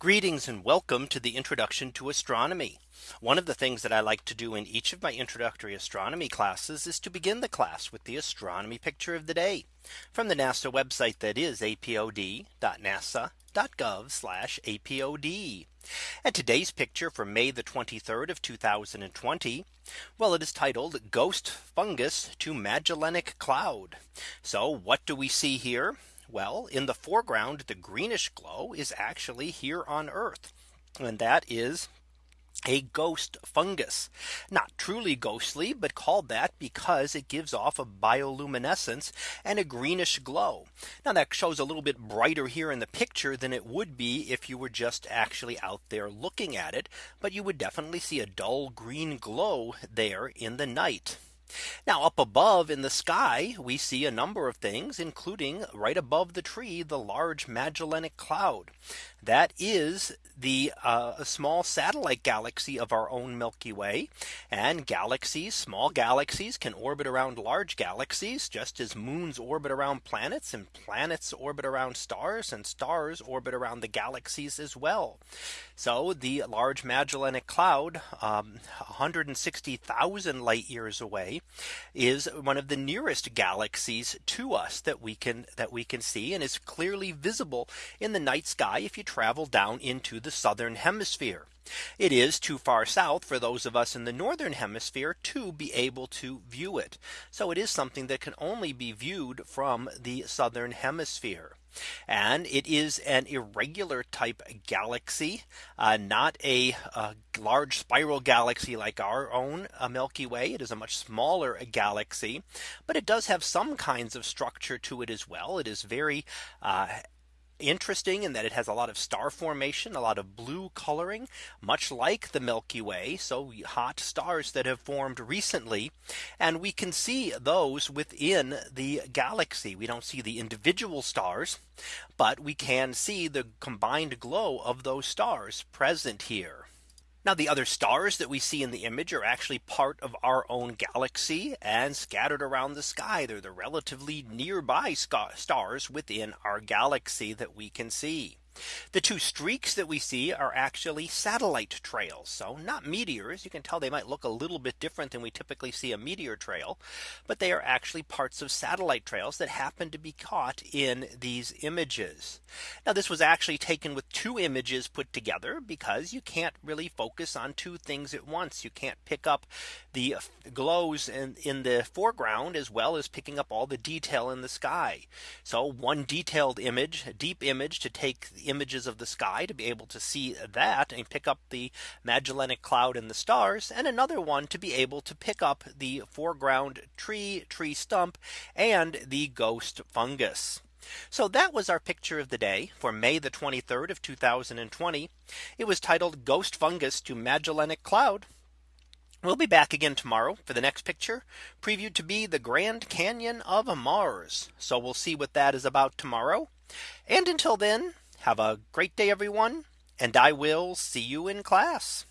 Greetings and welcome to the introduction to astronomy. One of the things that I like to do in each of my introductory astronomy classes is to begin the class with the astronomy picture of the day from the NASA website that is apod.nasa.gov apod. And today's picture for May the 23rd of 2020. Well, it is titled Ghost Fungus to Magellanic Cloud. So what do we see here? Well, in the foreground, the greenish glow is actually here on Earth. And that is a ghost fungus. Not truly ghostly but called that because it gives off a bioluminescence and a greenish glow. Now that shows a little bit brighter here in the picture than it would be if you were just actually out there looking at it but you would definitely see a dull green glow there in the night now up above in the sky, we see a number of things, including right above the tree, the large Magellanic Cloud. That is the uh, small satellite galaxy of our own Milky Way and galaxies small galaxies can orbit around large galaxies just as moons orbit around planets and planets orbit around stars and stars orbit around the galaxies as well. So the large Magellanic Cloud um, 160,000 light years away is one of the nearest galaxies to us that we can that we can see and is clearly visible in the night sky if you travel down into the southern hemisphere. It is too far south for those of us in the northern hemisphere to be able to view it. So it is something that can only be viewed from the southern hemisphere. And it is an irregular type galaxy, uh, not a, a, large spiral galaxy like our own uh, Milky Way. It is a much smaller galaxy, but it does have some kinds of structure to it as well. It is very uh, interesting in that it has a lot of star formation, a lot of blue coloring, much like the Milky Way. So hot stars that have formed recently. And we can see those within the galaxy. We don't see the individual stars, but we can see the combined glow of those stars present here. Now the other stars that we see in the image are actually part of our own galaxy and scattered around the sky. They're the relatively nearby stars within our galaxy that we can see. The two streaks that we see are actually satellite trails. So not meteors. You can tell they might look a little bit different than we typically see a meteor trail. But they are actually parts of satellite trails that happen to be caught in these images. Now this was actually taken with two images put together because you can't really focus on two things at once. You can't pick up the glows in, in the foreground as well as picking up all the detail in the sky. So one detailed image, a deep image to take images of the sky to be able to see that and pick up the Magellanic Cloud and the stars and another one to be able to pick up the foreground tree, tree stump and the ghost fungus. So that was our picture of the day for May the 23rd of 2020. It was titled Ghost Fungus to Magellanic Cloud. We'll be back again tomorrow for the next picture previewed to be the Grand Canyon of Mars. So we'll see what that is about tomorrow. And until then, have a great day, everyone. And I will see you in class.